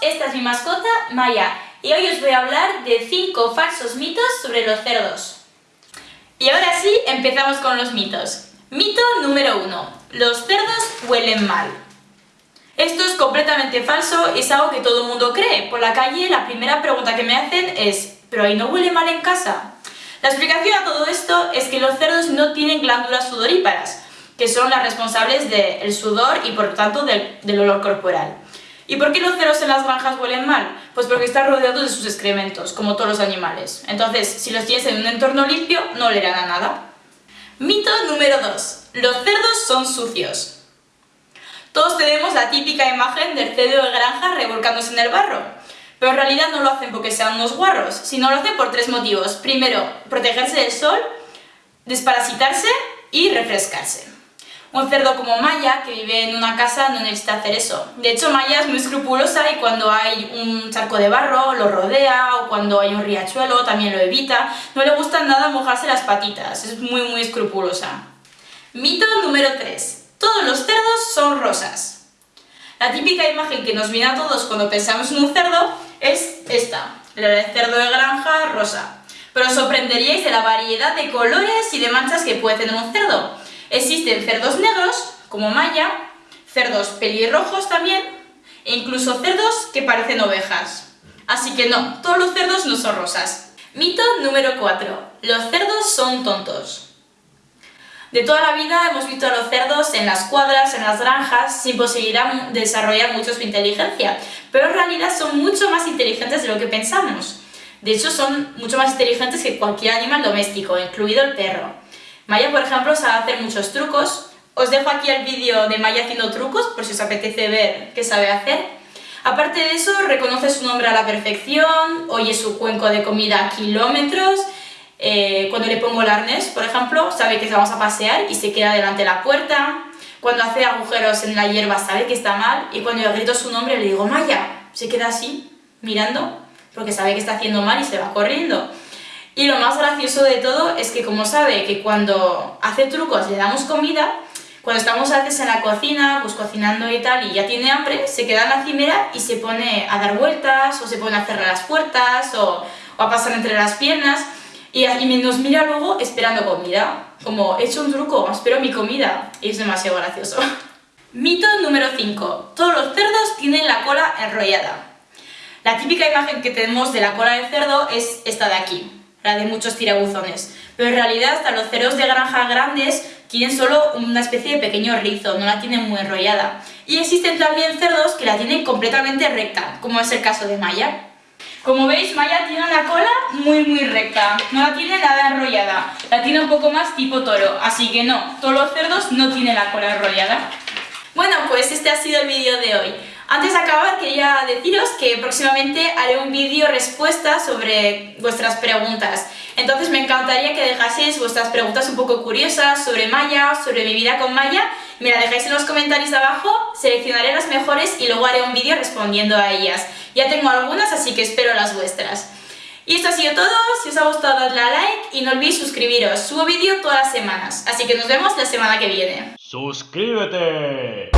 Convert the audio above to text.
esta es mi mascota, Maya, y hoy os voy a hablar de 5 falsos mitos sobre los cerdos. Y ahora sí, empezamos con los mitos. Mito número 1. Los cerdos huelen mal. Esto es completamente falso y es algo que todo el mundo cree. Por la calle la primera pregunta que me hacen es ¿pero ahí no huele mal en casa? La explicación a todo esto es que los cerdos no tienen glándulas sudoríparas, que son las responsables del sudor y por tanto del olor corporal. ¿Y por qué los cerdos en las granjas huelen mal? Pues porque están rodeados de sus excrementos, como todos los animales. Entonces, si los tienes en un entorno limpio, no olerán a nada. Mito número 2. Los cerdos son sucios. Todos tenemos la típica imagen del cerdo de granja revolcándose en el barro. Pero en realidad no lo hacen porque sean unos guarros, sino lo hacen por tres motivos. Primero, protegerse del sol, desparasitarse y refrescarse. Un cerdo como Maya, que vive en una casa, no necesita hacer eso. De hecho, Maya es muy escrupulosa y cuando hay un charco de barro lo rodea, o cuando hay un riachuelo también lo evita. No le gusta nada mojarse las patitas, es muy muy escrupulosa. Mito número 3. Todos los cerdos son rosas. La típica imagen que nos viene a todos cuando pensamos en un cerdo es esta, la del cerdo de granja rosa. Pero os sorprenderíais de la variedad de colores y de manchas que puede tener un cerdo. Existen cerdos negros, como Maya, cerdos pelirrojos también, e incluso cerdos que parecen ovejas. Así que no, todos los cerdos no son rosas. Mito número 4. Los cerdos son tontos. De toda la vida hemos visto a los cerdos en las cuadras, en las granjas, sin posibilidad de desarrollar mucho su inteligencia, pero en realidad son mucho más inteligentes de lo que pensamos. De hecho, son mucho más inteligentes que cualquier animal doméstico, incluido el perro. Maya, por ejemplo, sabe hacer muchos trucos. Os dejo aquí el vídeo de Maya haciendo trucos, por si os apetece ver qué sabe hacer. Aparte de eso, reconoce su nombre a la perfección, oye su cuenco de comida a kilómetros, eh, cuando le pongo el arnés, por ejemplo, sabe que vamos a pasear y se queda delante de la puerta. Cuando hace agujeros en la hierba sabe que está mal y cuando yo grito su nombre le digo Maya, se queda así, mirando, porque sabe que está haciendo mal y se va corriendo. Y lo más gracioso de todo es que como sabe que cuando hace trucos le damos comida, cuando estamos a veces en la cocina, pues cocinando y tal, y ya tiene hambre, se queda en la cimera y se pone a dar vueltas, o se pone a cerrar las puertas, o, a pasar entre las piernas, y, y nos mira luego esperando comida. Como, he hecho un truco, espero mi comida. Y es demasiado gracioso. Mito número 5. Todos los cerdos tienen la cola enrollada. La típica imagen que tenemos de la cola del cerdo es esta de aquí la de muchos tirabuzones. Pero en realidad hasta los cerdos de granja grandes tienen solo una especie de pequeño rizo, no la tienen muy enrollada. Y existen también cerdos que la tienen completamente recta, como es el caso de Maya. Como veis, Maya tiene la cola muy muy recta, no la tiene nada enrollada, la tiene un poco más tipo toro, así que no, todos los cerdos no tienen la cola enrollada. Bueno, pues este ha sido el vídeo de hoy. Antes de acabar quería deciros que próximamente haré un vídeo respuesta sobre vuestras preguntas. Entonces me encantaría que dejaseis vuestras preguntas un poco curiosas sobre Maya, sobre mi vida con Maya. Me la dejáis en los comentarios abajo, seleccionaré las mejores y luego haré un vídeo respondiendo a ellas. Ya tengo algunas, así que espero las vuestras. Y esto ha sido todo, si os ha gustado dadle a like y no olvidéis suscribiros, subo vídeo todas las semanas, así que nos vemos la semana que viene. ¡Suscríbete!